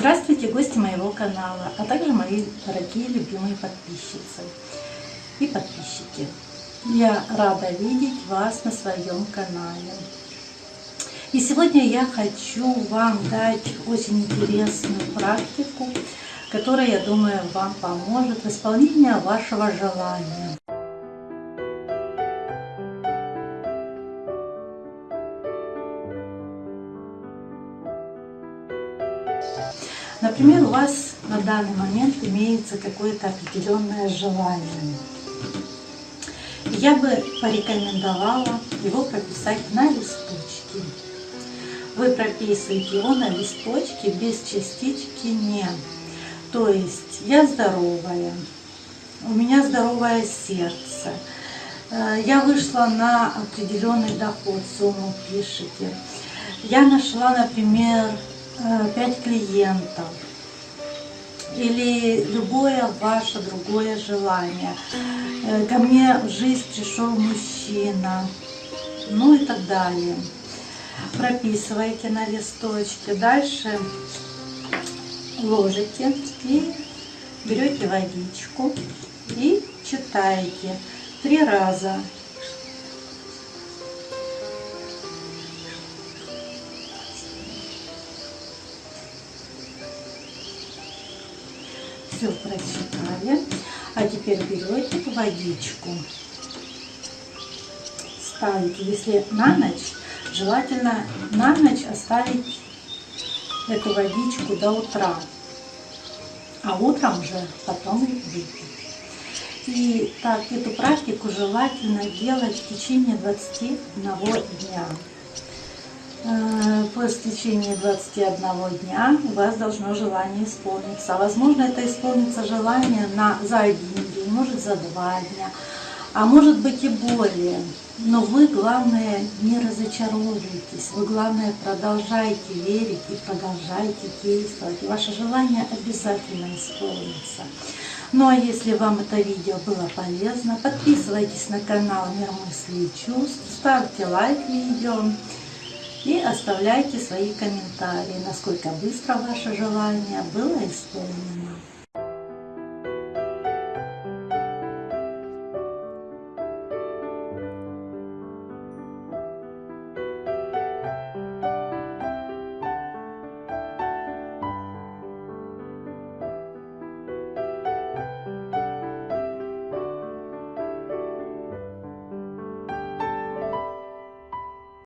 Здравствуйте, гости моего канала, а также мои дорогие любимые подписчицы и подписчики. Я рада видеть вас на своем канале. И сегодня я хочу вам дать очень интересную практику, которая, я думаю, вам поможет в исполнении вашего желания. Например, у вас на данный момент имеется какое-то определенное желание. Я бы порекомендовала его прописать на листочке. Вы прописываете его на листочке без частички «не». То есть я здоровая, у меня здоровое сердце, э, я вышла на определенный доход, сумму пишите. Я нашла, например, 5 э, клиентов или любое ваше другое желание. Э, ко мне в жизнь пришел мужчина, ну и так далее. Прописывайте на листочке. Дальше ложите и берете водичку и читаете три раза все прочитали. А теперь берете водичку, ставите, если на ночь, желательно на ночь оставить эту водичку до утра, а утром уже потом выпить. И так, эту практику желательно делать в течение 21 дня. По истечении 21 дня у вас должно желание исполниться. Возможно, это исполнится желание на, за один день, может за два дня, а может быть и более. Но вы, главное, не разочаровывайтесь, вы, главное, продолжайте верить и продолжайте действовать. И ваше желание обязательно исполнится. Ну а если вам это видео было полезно, подписывайтесь на канал Мир мыслей и чувств, ставьте лайк видео и оставляйте свои комментарии, насколько быстро ваше желание было исполнено.